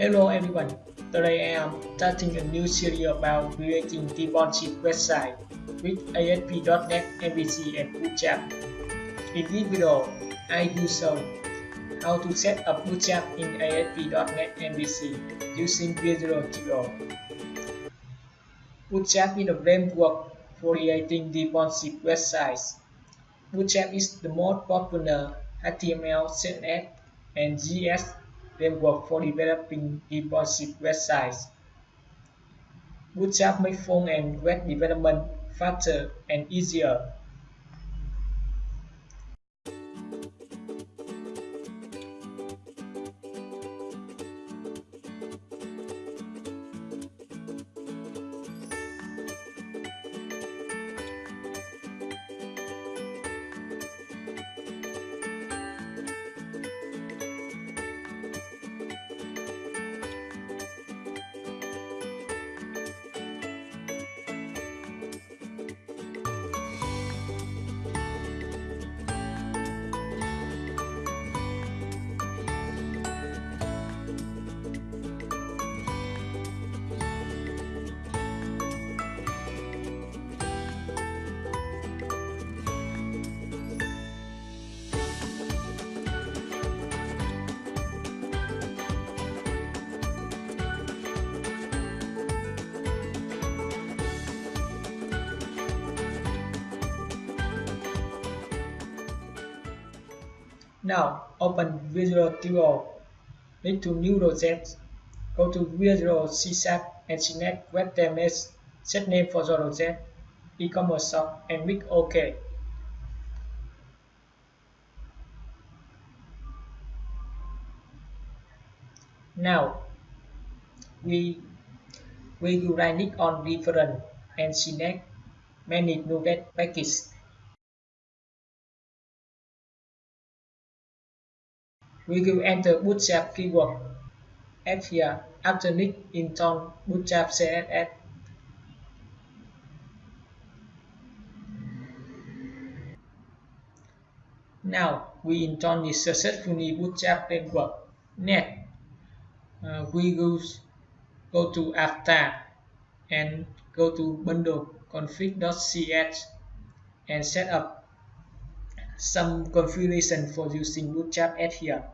Hello everyone, today I am starting a new series about creating responsive website with ASP.NET MVC and Bootstrap. In this video, I will show how to set up Bootstrap in ASP.NET MVC using Visual Studio. Bootstrap is a framework for creating responsive websites. Bootstrap is the most popular HTML, CSS, and JS framework for developing responsive websites. Bootstrap makes front-end web development faster and easier. Now open Visual Studio. Click to New Project. Go to Visual C Sharp and select Web Templates. Set name for the project, e-commerce shop, and click OK. Now we we will right click on reference and select Manage NuGet Package. We will enter Bootstrap keyword at here after click install Bootstrap CSS. Now we install the successfully Bootstrap framework. Next, uh, we will go to Avatar and go to bundle config.cs and set up some configuration for using Bootstrap at here.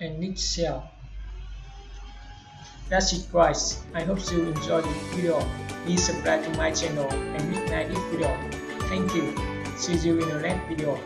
And Nick Shell. That's it guys, I hope you enjoyed the video. Please subscribe to my channel and like this video. Thank you. See you in the next video.